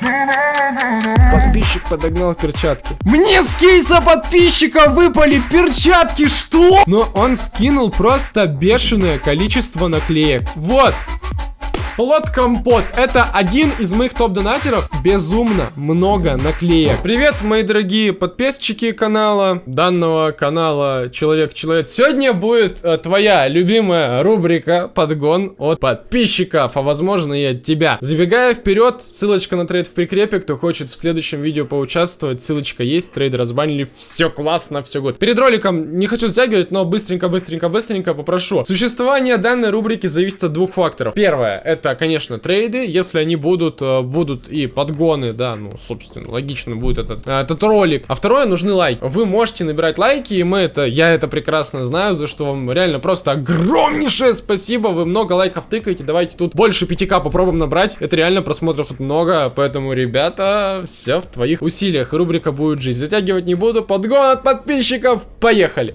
Подписчик подогнал перчатки. Мне с кейса подписчика выпали перчатки, что? Но он скинул просто бешеное количество наклеек. Вот, Плод Компот. Это один из моих топ-донатеров. Безумно много наклеек. Привет, мои дорогие подписчики канала, данного канала Человек-Человек. Сегодня будет э, твоя любимая рубрика Подгон от подписчиков, а возможно и от тебя. Забегая вперед, ссылочка на трейд в прикрепе. Кто хочет в следующем видео поучаствовать, ссылочка есть. Трейды разбанили. Все классно, все год. Перед роликом не хочу затягивать, но быстренько, быстренько, быстренько попрошу. Существование данной рубрики зависит от двух факторов. Первое, это это, конечно, трейды. Если они будут, э, будут и подгоны, да, ну, собственно, логично будет этот, э, этот ролик. А второе, нужны лайки. Вы можете набирать лайки, и мы это, я это прекрасно знаю, за что вам реально просто огромнейшее спасибо. Вы много лайков тыкаете, давайте тут больше 5к попробуем набрать. Это реально просмотров много, поэтому, ребята, все в твоих усилиях. Рубрика будет жизнь. Затягивать не буду. Подгон от подписчиков. Поехали!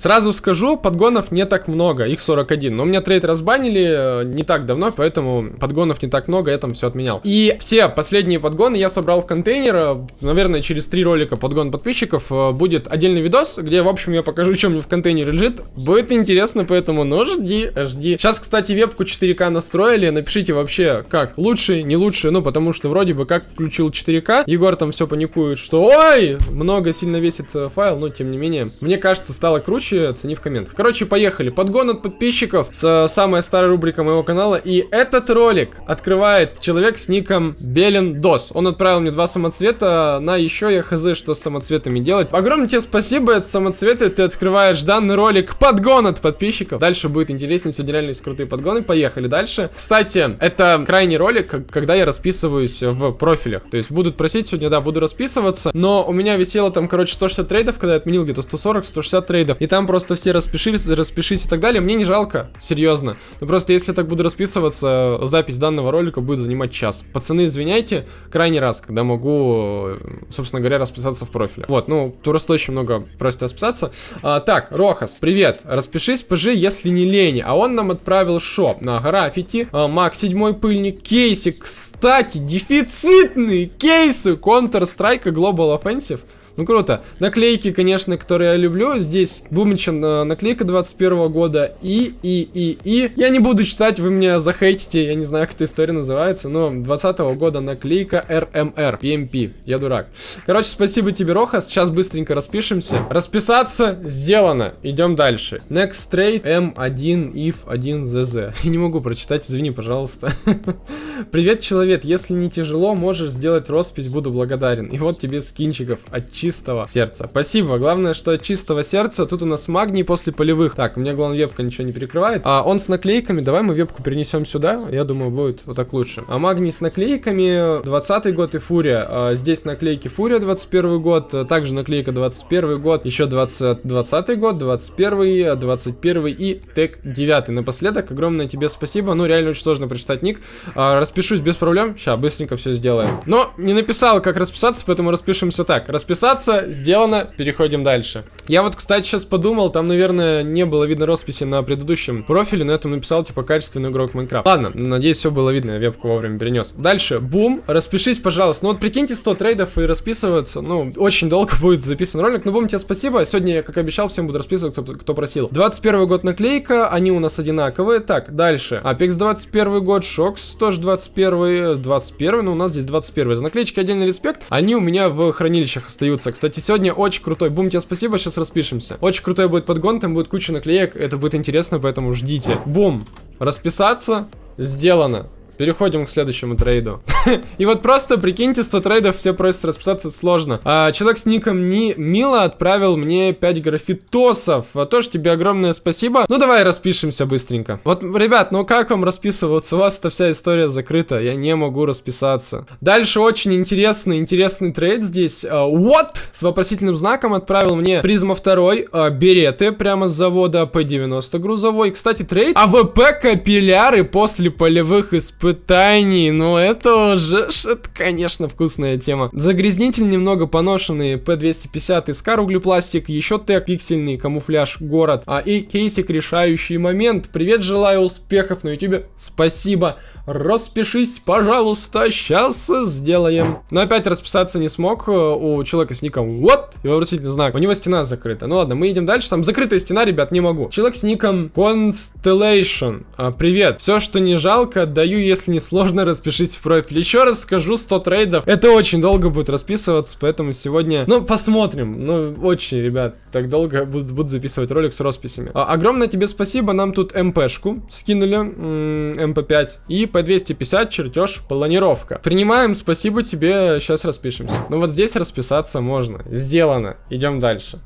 Сразу скажу, подгонов не так много, их 41. Но у меня трейд разбанили э, не так давно, поэтому подгонов не так много, я там все отменял. И все последние подгоны я собрал в контейнер. Э, наверное, через три ролика подгон подписчиков э, будет отдельный видос, где, в общем, я покажу, что мне в контейнере лежит. Будет интересно, поэтому, ну, жди, жди. Сейчас, кстати, вебку 4К настроили. Напишите вообще, как, лучше, не лучше, ну, потому что вроде бы как включил 4К. Егор там все паникует, что, ой, много сильно весит файл, но, тем не менее, мне кажется, стало круче случае оцени в комментах. Короче, поехали. Подгон от подписчиков с самая старая рубрика моего канала. И этот ролик открывает человек с ником Белен Дос. Он отправил мне два самоцвета. На еще я хз, что с самоцветами делать. Огромное тебе спасибо, это самоцветы. Ты открываешь данный ролик. Подгон от подписчиков. Дальше будет интереснее. Сегодня реально есть крутые подгоны. Поехали дальше. Кстати, это крайний ролик, когда я расписываюсь в профилях. То есть будут просить сегодня, да, буду расписываться. Но у меня висело там, короче, 160 трейдов, когда я отменил где-то 140-160 трейдов. И там там просто все распишись, распишись и так далее. Мне не жалко, серьезно. Но просто если я так буду расписываться, запись данного ролика будет занимать час. Пацаны, извиняйте, крайний раз, когда могу, собственно говоря, расписаться в профиле. Вот, ну, просто очень много просит расписаться. А, так, Рохас, привет. Распишись, ПЖ, если не лень. А он нам отправил шоп на граффити, а, Мак седьмой пыльник, кейсик, кстати, дефицитные кейсы Counter-Strike Global Offensive. Ну круто. Наклейки, конечно, которые я люблю. Здесь Бумичен э, наклейка 21 года. И, и, и, и. Я не буду читать, вы меня захейтите. Я не знаю, как эта история называется. Но 20 -го года наклейка RMR. PMP. Я дурак. Короче, спасибо тебе, Роха. Сейчас быстренько распишемся. Расписаться сделано. Идем дальше. Next trade M1 if 1 ZZ. Я не могу прочитать, извини, пожалуйста. Привет, человек. Если не тяжело, можешь сделать роспись, буду благодарен. И вот тебе скинчиков от чистого сердца. Спасибо. Главное, что от чистого сердца. Тут у нас магний после полевых. Так, у меня, главное, вебка ничего не перекрывает. А он с наклейками. Давай мы вебку перенесем сюда. Я думаю, будет вот так лучше. А магний с наклейками. 20 год и фурия. А здесь наклейки фурия 21 год. Также наклейка 21 год. Еще 20, 20 год, 21, 21 и тег 9. Напоследок, огромное тебе спасибо. Ну, реально очень сложно прочитать ник. А, распишусь без проблем. Сейчас, быстренько все сделаем. Но не написал, как расписаться, поэтому распишемся так. Расписаться Подписаться сделано, переходим дальше. Я вот, кстати, сейчас подумал, там, наверное, не было видно росписи на предыдущем профиле, но я там написал, типа, качественный игрок Minecraft. Ладно, надеюсь, все было видно, я вебку вовремя перенес. Дальше, бум, распишись, пожалуйста. Ну вот прикиньте 100 трейдов и расписываться, ну, очень долго будет записан ролик, но бум, тебе спасибо. Сегодня я, как обещал, всем буду расписываться, кто, кто просил. 21 год наклейка, они у нас одинаковые. Так, дальше. Apex 21 год, Шокс тоже 21, 21, но у нас здесь 21. За наклеечки отдельный респект, они у меня в хранилищах остаются остаются. Кстати, сегодня очень крутой. Бум, тебе спасибо, сейчас распишемся. Очень крутой будет подгон, там будет куча наклеек. Это будет интересно, поэтому ждите. Бум. Расписаться. Сделано. Переходим к следующему трейду. и вот просто, прикиньте, 100 трейдов все просят расписаться, сложно. А, человек с ником не Мила отправил мне 5 графитосов. А, тоже тебе огромное спасибо. Ну, давай распишемся быстренько. Вот, ребят, ну как вам расписываться? У вас эта вся история закрыта. Я не могу расписаться. Дальше очень интересный, интересный трейд здесь. А, What? С вопросительным знаком отправил мне призма второй. А, береты прямо с завода P90 грузовой. Кстати, трейд АВП капилляры после полевых испытаний испытаний. Ну, это уже, это, конечно, вкусная тема. Загрязнитель немного поношенный, P250 Искар углепластик, еще тег пиксельный, камуфляж, город, а и кейсик решающий момент. Привет, желаю успехов на ютубе, спасибо. Распишись, пожалуйста, сейчас сделаем. Но опять расписаться не смог э, у человека с ником вот и вопросительный знак. У него стена закрыта. Ну ладно, мы идем дальше. Там закрытая стена, ребят, не могу. Человек с ником Constellation. А, привет. Все, что не жалко, отдаю, если не сложно, распишись в профиль. Еще раз скажу, 100 трейдов. Это очень долго будет расписываться, поэтому сегодня... Ну, посмотрим. Ну, очень, ребят, так долго буду, буду записывать ролик с росписями. А, огромное тебе спасибо. Нам тут МПшку скинули. MP5. И P250 чертеж планировка. Принимаем, спасибо тебе, сейчас распишемся. Ну вот здесь расписаться можно. Сделано. Идем дальше.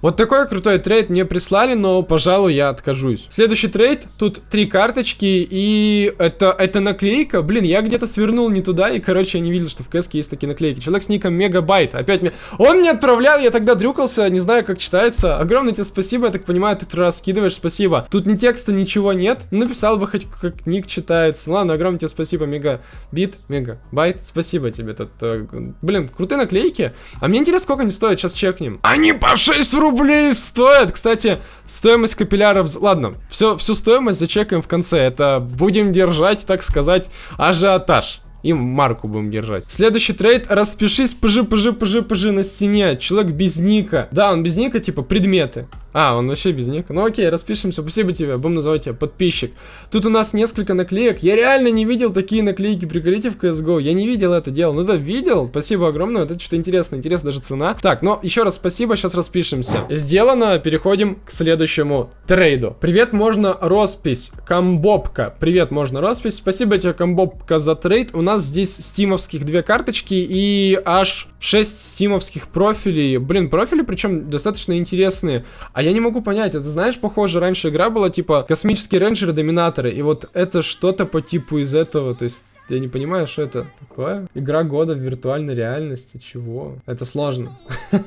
Вот такой крутой трейд мне прислали, но, пожалуй, я откажусь. Следующий трейд, тут три карточки, и это, это наклейка. Блин, я где-то свернул не туда, и, короче, я не видел, что в КС есть такие наклейки. Человек с ником Мегабайт, опять мне... Он мне отправлял, я тогда дрюкался, не знаю, как читается. Огромное тебе спасибо, я так понимаю, ты раз скидываешь, спасибо. Тут ни текста, ничего нет. Написал бы хоть как ник читается. Ладно, огромное тебе спасибо, Мегабит, Мегабайт. Спасибо тебе тут. Э, блин, крутые наклейки. А мне интересно, сколько они стоят, сейчас чекнем. Они по 6 рублей! Рублей стоит. Кстати, стоимость капилляров... Ладно, все, всю стоимость зачекаем в конце. Это будем держать, так сказать, ажиотаж. И марку будем держать. Следующий трейд. Распишись, пжи, пжи, пжи, пжи на стене. Человек без ника. Да, он без ника, типа предметы. А, он вообще без ника. Ну окей, распишемся. Спасибо тебе. Будем называть тебя подписчик. Тут у нас несколько наклеек. Я реально не видел такие наклейки. Приколите в CSGO. Я не видел это дело. Ну да, видел. Спасибо огромное. Вот это что-то интересное. Интересно даже цена. Так, ну еще раз спасибо. Сейчас распишемся. Сделано. Переходим к следующему трейду. Привет, можно роспись. Комбобка. Привет, можно роспись. Спасибо тебе, Камбубка, за трейд. У нас здесь стимовских две карточки и аж 6 стимовских профилей. Блин, профили причем достаточно интересные. А я не могу понять, это знаешь, похоже, раньше игра была типа космические рейнджеры, доминаторы. И вот это что-то по типу из этого, то есть... Я не понимаю, что это такое. Игра года в виртуальной реальности. Чего? Это сложно.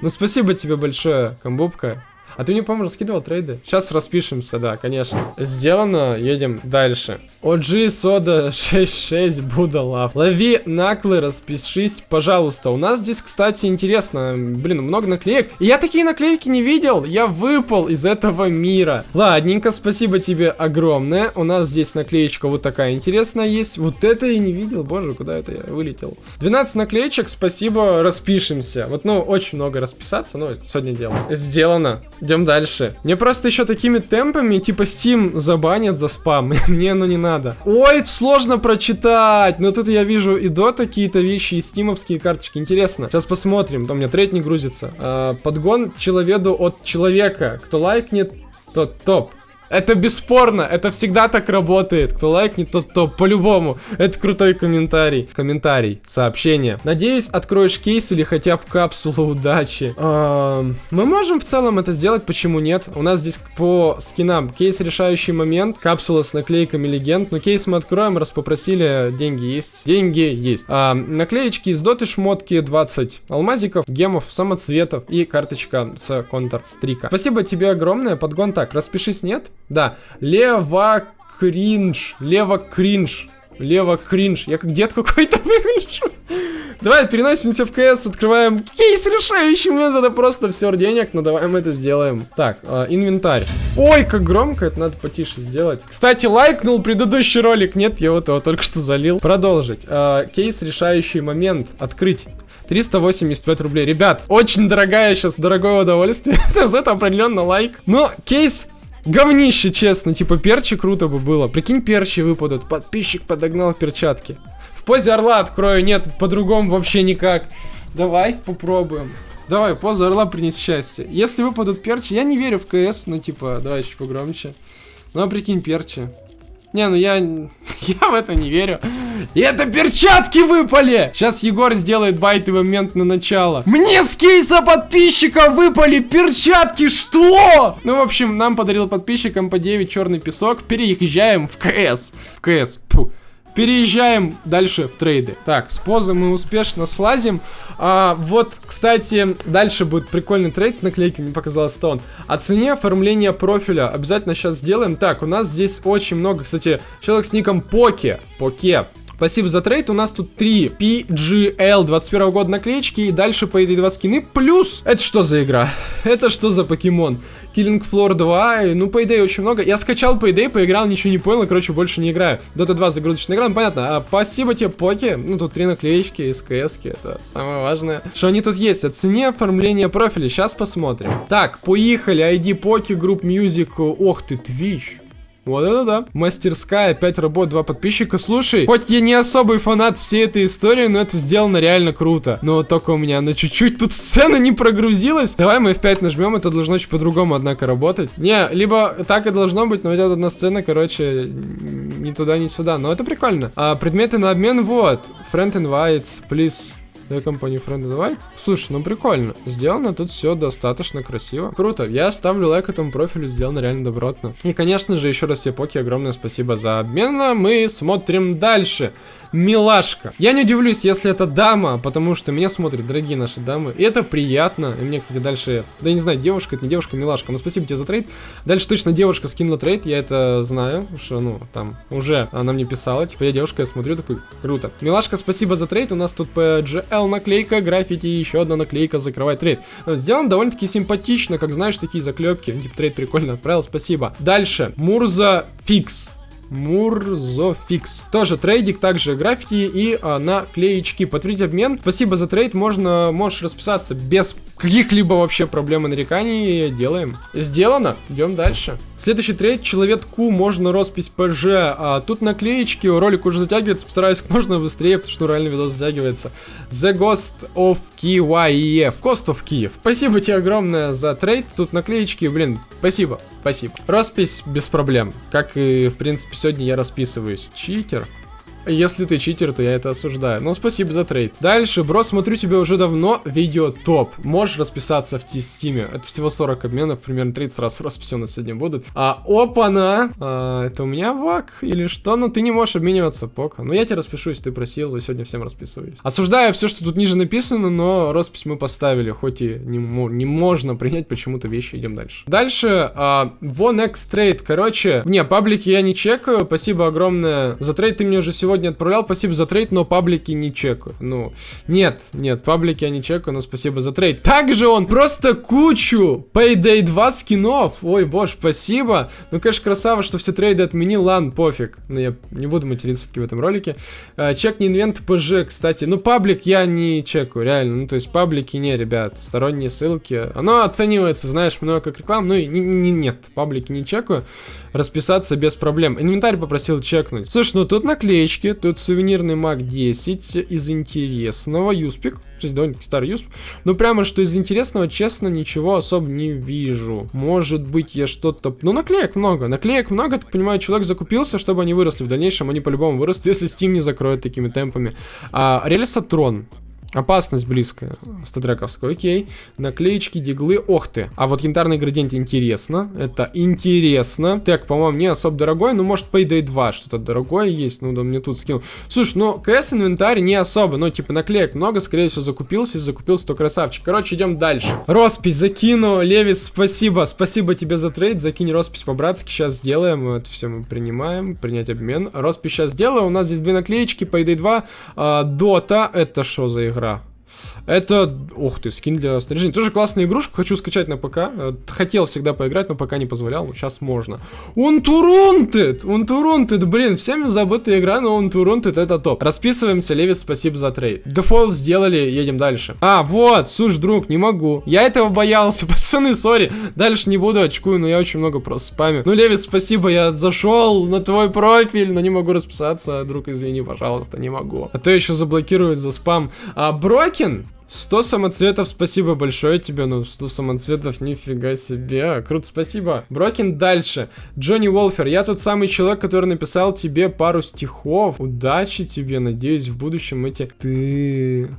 Ну, спасибо тебе большое, Камбубка. А ты мне, по-моему, раскидывал трейды? Сейчас распишемся, да, конечно. Сделано, едем дальше. OG Сода 66 Буда Лав. Лови наклы, распишись, пожалуйста. У нас здесь, кстати, интересно. Блин, много наклеек. И я такие наклейки не видел. Я выпал из этого мира. Ладненько, спасибо тебе огромное. У нас здесь наклеечка вот такая интересная есть. Вот это я не видел. Боже, куда это я вылетел? 12 наклеечек, спасибо, распишемся. Вот, ну, очень много расписаться, но сегодня дело. Сделано. Идем дальше. Мне просто еще такими темпами, типа Steam забанят за спам. Мне оно не надо. Ой, сложно прочитать. Но тут я вижу и до какие-то вещи, и стимовские карточки. Интересно. Сейчас посмотрим. Там у меня трейд не грузится. А, подгон человеду от человека. Кто лайкнет, тот топ. Это бесспорно, это всегда так работает. Кто лайкнет, тот топ, по-любому. Это крутой комментарий. Комментарий, сообщение. Надеюсь, откроешь кейс или хотя бы капсулу удачи. Эм, мы можем в целом это сделать, почему нет? У нас здесь по скинам кейс решающий момент, капсула с наклейками легенд. Но кейс мы откроем, раз попросили, деньги есть. Деньги есть. А, наклеечки из доты шмотки 20 алмазиков, гемов, самоцветов и карточка с контр стрика. Спасибо тебе огромное, подгон так, распишись нет. Да, лево кринж, лево кринж, лево кринж. Я как дед какой-то выгляжу. Давай переносимся в КС, открываем кейс решающий момент, это просто все денег, но давай мы это сделаем. Так, э, инвентарь. Ой, как громко, это надо потише сделать. Кстати, лайкнул предыдущий ролик, нет, я вот его только что залил. Продолжить. Э, кейс решающий момент, открыть. 385 рублей. Ребят, очень дорогая сейчас, дорогое удовольствие. За это определенно лайк. Но кейс Говнище, честно, типа перчи круто бы было. Прикинь, перчи выпадут. Подписчик подогнал перчатки. В позе орла открою, нет, по-другому вообще никак. Давай попробуем. Давай, поза орла принес счастье. Если выпадут перчи, я не верю в КС, ну типа, давай чуть погромче. Ну а прикинь, перчи. Не, ну я... Я в это не верю. И это перчатки выпали! Сейчас Егор сделает байты момент на начало. Мне с кейса подписчиков выпали перчатки, что? Ну, в общем, нам подарил подписчикам по 9 черный песок. Переезжаем в КС. В КС. Фу. переезжаем дальше в трейды. Так, с позы мы успешно слазим. А, вот, кстати, дальше будет прикольный трейд с наклейкой, мне показалось, что он. Оцени оформление профиля, обязательно сейчас сделаем. Так, у нас здесь очень много, кстати, человек с ником Поке. Поке. Спасибо за трейд. У нас тут 3 PGL 21 года наклеечки. И дальше по этой 2 скины. Плюс... Это что за игра? Это что за покемон? Killing Floor 2, ну, идее, очень много. Я скачал идее, поиграл, ничего не понял, короче, больше не играю. Dota 2 загрузочная игра, ну, понятно. А, спасибо тебе, Поки. Ну, тут три наклеечки, с КС, это самое важное. Что они тут есть? Оцени оформление профиля, сейчас посмотрим. Так, поехали, ID Поки, Group Music, ох ты, Twitch. Вот это да. Мастерская, 5 работ, 2 подписчика. Слушай, хоть я не особый фанат всей этой истории, но это сделано реально круто. Но только у меня на чуть-чуть тут сцена не прогрузилась. Давай мы F5 нажмем, это должно чуть по-другому, однако, работать. Не, либо так и должно быть, но идет одна сцена, короче, ни туда, ни сюда. Но это прикольно. А предметы на обмен, вот. Friend invites, please для компании Friend Advice. Слушай, ну прикольно. Сделано тут все достаточно красиво. Круто. Я ставлю лайк этому профилю, сделано реально добротно. И, конечно же, еще раз тебе, Поки, огромное спасибо за обмен. А мы смотрим дальше милашка. Я не удивлюсь, если это дама, потому что меня смотрят дорогие наши дамы. И это приятно. И мне, кстати, дальше... Да я не знаю, девушка, это не девушка, милашка. Но спасибо тебе за трейд. Дальше точно девушка скинула трейд, я это знаю. Что, ну, там, уже она мне писала. Типа, я девушка, я смотрю, такой, круто. Милашка, спасибо за трейд. У нас тут PGL наклейка, граффити и еще одна наклейка закрывает трейд. Сделан довольно-таки симпатично, как знаешь, такие заклепки. Типа, трейд прикольно отправил, спасибо. Дальше. Мурза Фикс. Мурзофикс. Тоже трейдик, также граффити и а, наклеечки. Подтвердить обмен. Спасибо за трейд. Можно, можешь расписаться без каких-либо вообще проблем и нареканий. Делаем. Сделано. Идем дальше. Следующий трейд. Человек. Ку. Можно роспись ПЖ. А, тут наклеечки. Ролик уже затягивается. Постараюсь как можно быстрее, потому что реально видос затягивается. The Ghost of Kyiv. Ghost of Kiev. Спасибо тебе огромное за трейд. Тут наклеечки. Блин, спасибо. Спасибо. Роспись без проблем. Как и, в принципе, сегодня я расписываюсь. Читер. Если ты читер, то я это осуждаю. Ну, спасибо за трейд. Дальше, бро, смотрю тебе уже давно видео топ. Можешь расписаться в стиме. Это всего 40 обменов, примерно 30 раз нас сегодня будут. А, опа-на! А, это у меня VAC или что? Ну, ты не можешь обмениваться, пока. Ну, я тебе распишусь, ты просил, и сегодня всем расписываюсь. Осуждаю все, что тут ниже написано, но роспись мы поставили, хоть и не, не можно принять почему-то вещи, идем дальше. Дальше, а, One Next Trade, короче, не, паблики я не чекаю, спасибо огромное за трейд, ты мне уже сегодня сегодня отправлял, спасибо за трейд, но паблики не чекаю. Ну, нет, нет, паблики я не чекаю, но спасибо за трейд. Также он просто кучу Payday 2 скинов. Ой, боже, спасибо. Ну, конечно, красава, что все трейды отменил, ладно, пофиг. Но я не буду материться в этом ролике. А, чекни инвент ПЖ, кстати. Ну, паблик я не чекаю, реально. Ну, то есть паблики не, ребят, сторонние ссылки. Оно оценивается, знаешь, много как реклам. Ну, и не, не, нет, паблики не чекаю. Расписаться без проблем. Инвентарь попросил чекнуть. Слушай, ну тут наклеечки коробочке. Тут сувенирный маг 10 из интересного. Юспик. Довольно-таки старый юсп. Но прямо что из интересного, честно, ничего особо не вижу. Может быть, я что-то... Ну, наклеек много. Наклеек много, так понимаю, человек закупился, чтобы они выросли в дальнейшем. Они по-любому вырастут, если Steam не закроет такими темпами. А, Рельсотрон. Опасность близкая. Статрековская, окей. Наклеечки, диглы, ох ты. А вот янтарный градиент интересно. Это интересно. Так, по-моему, не особо дорогой. Ну, может, Payday 2 что-то дорогое есть. Ну, да, мне тут скинул. Слушай, ну, КС инвентарь не особо. Ну, типа, наклеек много. Скорее всего, закупился. И закупился, то красавчик. Короче, идем дальше. Роспись закину. Левис, спасибо. Спасибо тебе за трейд. Закинь роспись по-братски. Сейчас сделаем. Это все мы принимаем. Принять обмен. Роспись сейчас сделаю. У нас здесь две наклеечки. Payday 2. А, Дота. Это что за игра? Игра. Это, ух ты, скин для снаряжения. Тоже классная игрушка, хочу скачать на ПК. Э, хотел всегда поиграть, но пока не позволял, сейчас можно. Unturned! Unturned, блин, всеми забытая игра, но Unturned это топ. Расписываемся, Левис, спасибо за трейд. Дефолт сделали, едем дальше. А, вот, слушай, друг, не могу. Я этого боялся, пацаны, сори. Дальше не буду, очкую, но я очень много просто спамю. Ну, Левис, спасибо, я зашел на твой профиль, но не могу расписаться. Друг, извини, пожалуйста, не могу. А то еще заблокируют за спам. А, Брокин, 100 самоцветов, спасибо большое тебе, ну 100 самоцветов, нифига себе, круто, спасибо. Брокин дальше, Джонни Уолфер, я тот самый человек, который написал тебе пару стихов, удачи тебе, надеюсь в будущем эти... Ты...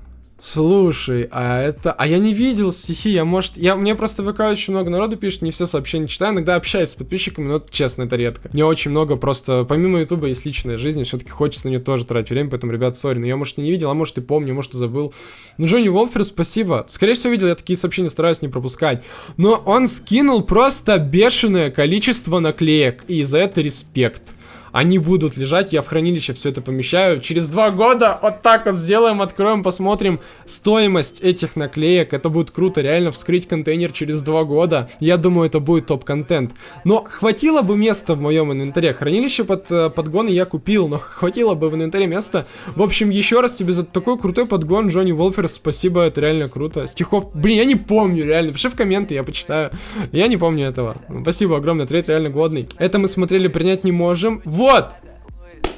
Слушай, а это... А я не видел стихи, я, может... Я... Мне просто ВК очень много народу пишет, не все сообщения читаю, иногда общаюсь с подписчиками, но честно, это редко. Мне очень много просто... Помимо Ютуба есть личная жизнь, все-таки хочется на нее тоже тратить время, поэтому, ребят, сори, но я, может, и не видел, а может, и помню, может, и забыл. Ну, Джонни Волфер, спасибо. Скорее всего, видел, я такие сообщения стараюсь не пропускать. Но он скинул просто бешеное количество наклеек, и за это респект они будут лежать, я в хранилище все это помещаю. Через два года вот так вот сделаем, откроем, посмотрим стоимость этих наклеек. Это будет круто, реально вскрыть контейнер через два года. Я думаю, это будет топ-контент. Но хватило бы места в моем инвентаре. Хранилище под э, подгоны я купил, но хватило бы в инвентаре места. В общем, еще раз тебе за такой крутой подгон, Джонни Волфер, спасибо, это реально круто. Стихов, блин, я не помню, реально. Пиши в комменты, я почитаю. Я не помню этого. Спасибо огромное, трейд реально годный. Это мы смотрели, принять не можем. Вот! Вот!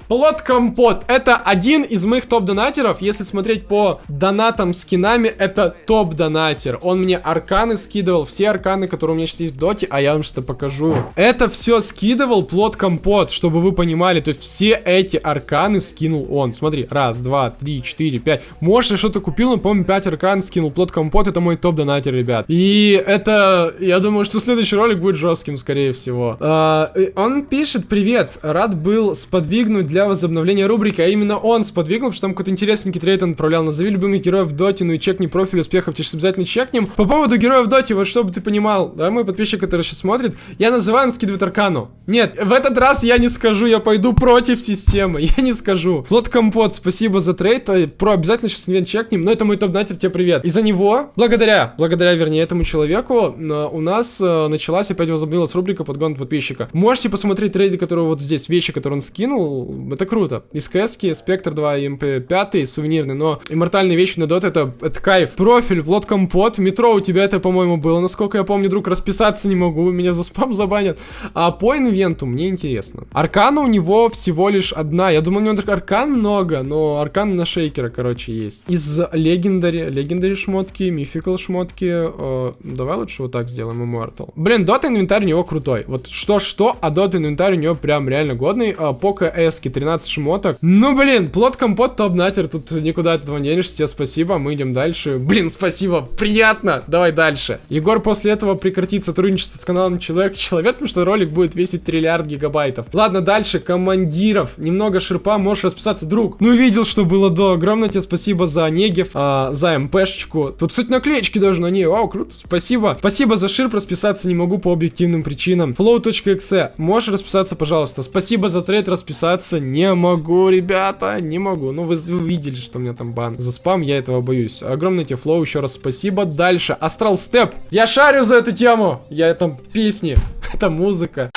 Плод Компот. Это один из моих топ-донатеров. Если смотреть по донатам скинами, это топ-донатер. Он мне арканы скидывал, все арканы, которые у меня сейчас есть в доте, а я вам что-то покажу. Это все скидывал Плод Компот, чтобы вы понимали. То есть все эти арканы скинул он. Смотри, раз, два, три, четыре, пять. Может, я что-то купил, но, по-моему, пять аркан скинул. Плод Компот это мой топ-донатер, ребят. И это, я думаю, что следующий ролик будет жестким, скорее всего. А, он пишет, привет, рад был сподвигнуть для возобновления рубрики, а именно он сподвигнул, потому что там какой-то интересненький трейд он отправлял. Назови любимых героев в доте, ну и чекни профиль успехов, тебе обязательно чекнем. По поводу героев в доте, вот чтобы ты понимал, да, мой подписчик, который сейчас смотрит, я называю, он скидывает аркану. Нет, в этот раз я не скажу, я пойду против системы, я не скажу. Плод Компот, спасибо за трейд, э, про обязательно сейчас инвент чекнем, но это мой топ-донатер, тебе привет. Из-за него, благодаря, благодаря, вернее, этому человеку, э, у нас э, началась опять возобновилась рубрика подгон подписчика. Можете посмотреть трейды, которые вот здесь, вещи, которые он скинул, это круто. Из КСки, Спектр 2 и МП5 сувенирный, но иммортальные вещи на дот это, это кайф. Профиль, Плод Компот, метро у тебя это, по-моему, было, насколько я помню, друг, расписаться не могу, меня за спам забанят. А по инвенту мне интересно. Аркана у него всего лишь одна, я думал, у него аркан много, но аркан на шейкера, короче, есть. Из легендари, легендари шмотки, мификал шмотки, э, давай лучше вот так сделаем, Immortal. Блин, дот инвентарь у него крутой, вот что-что, а дот инвентарь у него прям реально годный. Э, Пока эски 13 шмоток. Ну, блин, плод компот топ-натер, тут никуда от этого не денешься, тебе спасибо, мы идем дальше. Блин, спасибо, приятно, давай дальше. Егор после этого прекратит сотрудничество с каналом Человек Человек, потому что ролик будет весить триллиард гигабайтов. Ладно, дальше, командиров, немного шерпа, можешь расписаться, друг. Ну, видел, что было до, огромное тебе спасибо за Негев, а, за МПшечку. Тут, кстати, наклеечки даже на ней, вау, круто, спасибо. Спасибо за ширп, расписаться не могу по объективным причинам. Flow.exe, можешь расписаться, пожалуйста. Спасибо за трейд, расписаться не могу, ребята, не могу. Ну, вы, вы видели, что у меня там бан. За спам я этого боюсь. Огромное тебе флоу, еще раз спасибо. Дальше, Астрал Степ. Я шарю за эту тему. Я там песни, это музыка.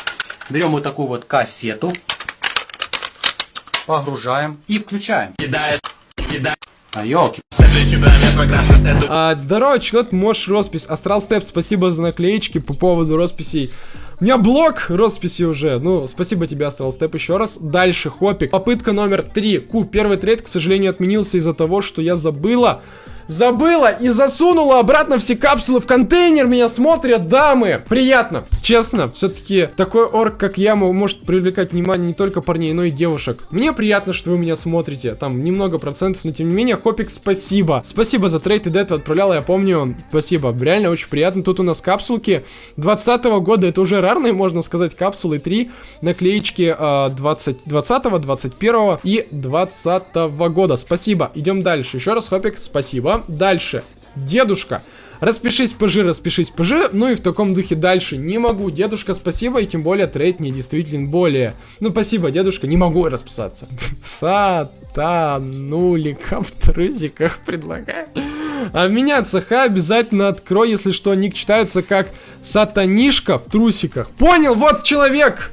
Берем вот такую вот кассету, погружаем и включаем. Кидая, кидая. А, елки. А, здорово, человек, можешь роспись. Астрал Степ, спасибо за наклеечки по поводу росписей. У меня блок росписи уже. Ну, спасибо тебе, Астрал Степ, еще раз. Дальше, Хопик. Попытка номер три. Ку, первый трейд, к сожалению, отменился из-за того, что я забыла забыла и засунула обратно все капсулы в контейнер. Меня смотрят дамы. Приятно. Честно, все-таки такой орк, как я, может привлекать внимание не только парней, но и девушек. Мне приятно, что вы меня смотрите. Там немного процентов, но тем не менее, Хопик, спасибо. Спасибо за трейд, и до этого я помню. Спасибо, реально очень приятно. Тут у нас капсулки 20 -го года, это уже рарные, можно сказать, капсулы 3. Наклеечки э, 20, 20 21 и 20 -го года. Спасибо. Идем дальше. Еще раз, Хопик, спасибо. Дальше. Дедушка. Распишись, ПЖ, распишись, ПЖ. Ну и в таком духе дальше. Не могу. Дедушка, спасибо. И тем более трейд не действительно более. Ну, спасибо, дедушка. Не могу расписаться. Сатанулика в трусиках предлагаю. А меня ЦХ обязательно открой, если что, ник читается как сатанишка в трусиках. Понял, вот человек!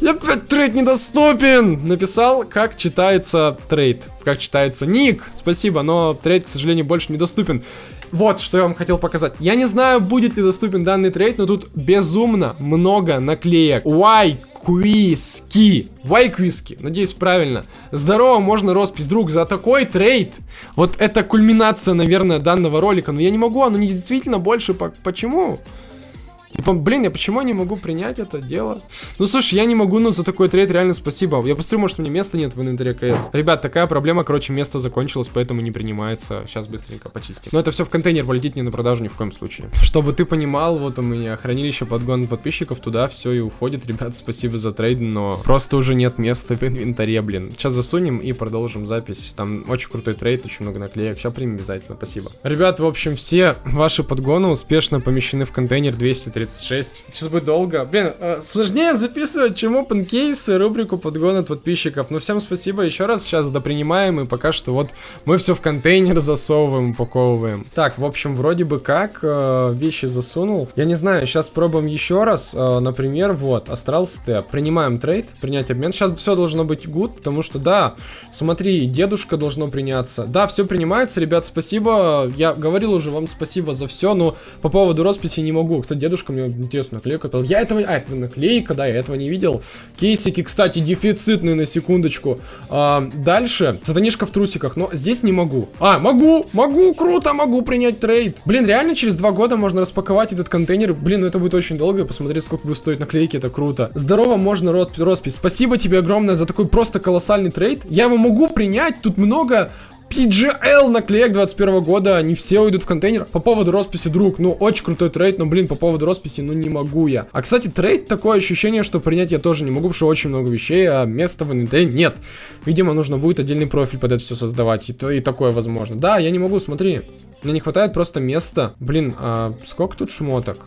Я, блядь, трейд недоступен! Написал, как читается трейд. Как читается ник. Спасибо, но трейд, к сожалению, больше недоступен. Вот, что я вам хотел показать. Я не знаю, будет ли доступен данный трейд, но тут безумно много наклеек. Why Квиски. Вайквиски. Надеюсь, правильно. Здорово, можно роспись, друг, за такой трейд. Вот это кульминация, наверное, данного ролика. Но я не могу, оно не действительно больше. По почему? Типа, блин, я почему не могу принять это дело? Ну, слушай, я не могу, но за такой трейд реально спасибо. Я посмотрю, может, меня места нет в инвентаре КС. Ребят, такая проблема, короче, место закончилось, поэтому не принимается. Сейчас быстренько почистим. Но это все в контейнер полетит не на продажу ни в коем случае. Чтобы ты понимал, вот у меня хранилище подгон подписчиков, туда все и уходит. Ребят, спасибо за трейд, но просто уже нет места в инвентаре, блин. Сейчас засунем и продолжим запись. Там очень крутой трейд, очень много наклеек. Сейчас примем обязательно, спасибо. Ребят, в общем, все ваши подгоны успешно помещены в контейнер 236. Сейчас будет долго. Блин, э, сложнее записывать, чем open кейсы, рубрику подгон от подписчиков. Но всем спасибо еще раз. Сейчас допринимаем, и пока что вот мы все в контейнер засовываем, упаковываем. Так, в общем, вроде бы как э, вещи засунул. Я не знаю, сейчас пробуем еще раз. Э, например, вот, Астрал Степ. Принимаем трейд, принять обмен. Сейчас все должно быть good, потому что, да, смотри, дедушка должно приняться. Да, все принимается, ребят, спасибо. Я говорил уже вам спасибо за все, но по поводу росписи не могу. Кстати, дедушка мне интересно наклейку дал. Я этого... А, это наклейка, да, я этого не видел. Кейсики, кстати, дефицитные на секундочку. А, дальше, сатанишка в трусиках, но здесь не могу. А, могу, могу, круто, могу принять трейд. Блин, реально через два года можно распаковать этот контейнер. Блин, ну это будет очень долго, посмотреть, сколько будет стоить наклейки, это круто. Здорово, можно роспись. Спасибо тебе огромное за такой просто колоссальный трейд. Я его могу принять, тут много PGL наклеек 21 года, они все уйдут в контейнер. По поводу росписи, друг, ну, очень крутой трейд, но, блин, по поводу росписи, ну, не могу я. А, кстати, трейд, такое ощущение, что принять я тоже не могу, потому что очень много вещей, а места в инвентаре нет. Видимо, нужно будет отдельный профиль под это все создавать, и, то, и такое возможно. Да, я не могу, смотри, мне не хватает просто места. Блин, а сколько тут шмоток?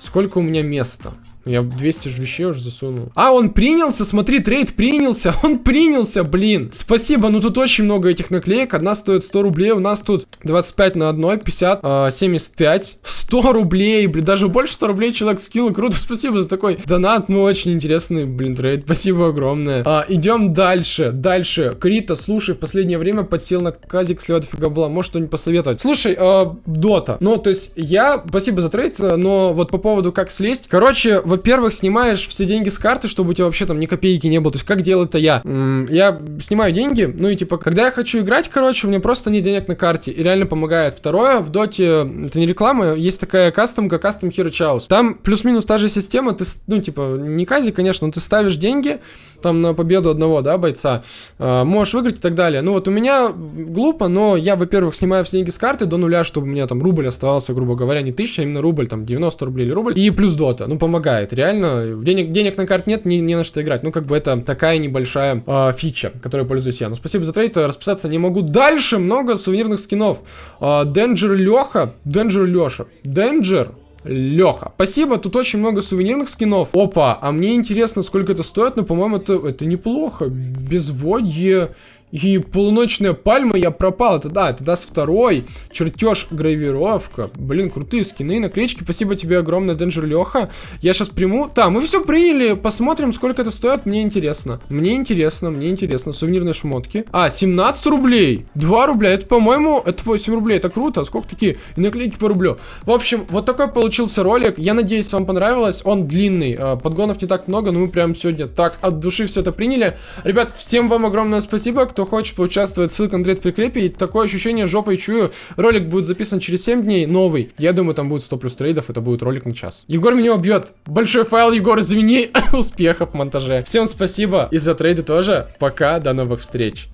Сколько у меня места? Я 200 же вещей уже засунул. А, он принялся, смотри, трейд принялся. Он принялся, блин. Спасибо, ну тут очень много этих наклеек. Одна стоит 100 рублей, у нас тут 25 на одной, 50, э, 75. 100 рублей, блин, даже больше 100 рублей человек скинул. Круто, спасибо за такой донат. Ну, очень интересный, блин, трейд. Спасибо огромное. А, идем дальше, дальше. Крита, слушай, в последнее время подсел на казик, слил дофига бабла. Может что-нибудь посоветовать? Слушай, э, Дота. Ну, то есть, я, спасибо за трейд, но вот по поводу как слезть. Короче, во-первых, снимаешь все деньги с карты, чтобы у тебя вообще там ни копейки не было. То есть, как делаю это я? Я снимаю деньги, ну и типа, когда я хочу играть, короче, у меня просто нет денег на карте. И реально помогает. Второе, в доте, это не реклама, есть такая кастомка, кастом Hero Chaos. Там плюс-минус та же система, ты, ну типа, не кази, конечно, но ты ставишь деньги, там на победу одного, да, бойца, э, можешь выиграть и так далее. Ну вот у меня глупо, но я, во-первых, снимаю все деньги с карты до нуля, чтобы у меня там рубль оставался, грубо говоря, не тысяча, а именно рубль, там 90 рублей или рубль. И плюс дота, ну помогает хватает. Реально, денег, денег на карт нет, не, не на что играть. Ну, как бы это такая небольшая э, фича, которой пользуюсь я. Ну, спасибо за трейд, расписаться не могу. Дальше много сувенирных скинов. Э, Денджер Леха, Денджер Леша, Денджер Леха. Спасибо, тут очень много сувенирных скинов. Опа, а мне интересно, сколько это стоит, но, по-моему, это, это неплохо. Безводье, и полуночная пальма я пропал. Это да, это даст второй. Чертеж, гравировка. Блин, крутые скины, наклеечки. Спасибо тебе огромное, Денджер Леха. Я сейчас приму. Да, мы все приняли. Посмотрим, сколько это стоит. Мне интересно. Мне интересно, мне интересно. Сувенирные шмотки. А, 17 рублей. 2 рубля. Это, по-моему, это 8 рублей. Это круто. А сколько такие? И наклейки по рублю. В общем, вот такой получился ролик. Я надеюсь, вам понравилось. Он длинный. А, подгонов не так много, но мы прям сегодня так от души все это приняли. Ребят, всем вам огромное спасибо, кто кто хочет поучаствовать, ссылка на в прикрепе. И такое ощущение жопой чую. Ролик будет записан через 7 дней, новый. Я думаю, там будет 100 плюс трейдов, это будет ролик на час. Егор меня убьет. Большой файл, Егор, извини. Успехов в монтаже. Всем спасибо. И за трейды тоже. Пока, до новых встреч.